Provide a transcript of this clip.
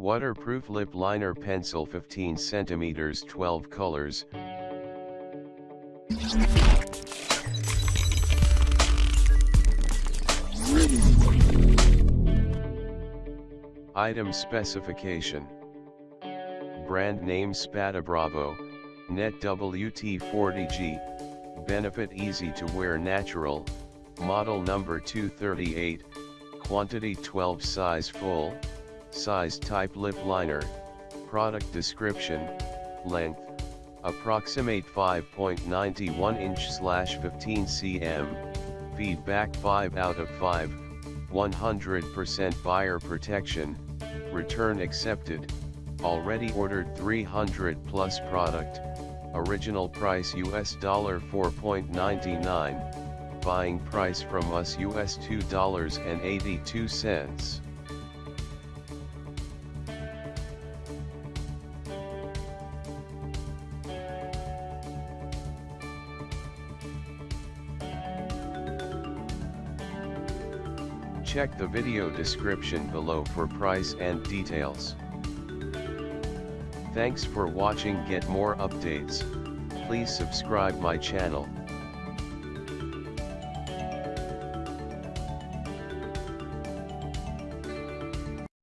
Waterproof lip liner pencil 15 centimeters 12 colors. Item specification. Brand name Spada Bravo, Net WT40G, Benefit easy to wear natural, model number 238, quantity 12 size full, size type lip liner, product description, length, approximate 5.91 inch slash 15 cm, feedback 5 out of 5, 100% buyer protection, return accepted, already ordered 300 plus product, original price US dollar 4.99, buying price from us US $2.82. Check the video description below for price and details. Thanks for watching get more updates, please subscribe my channel.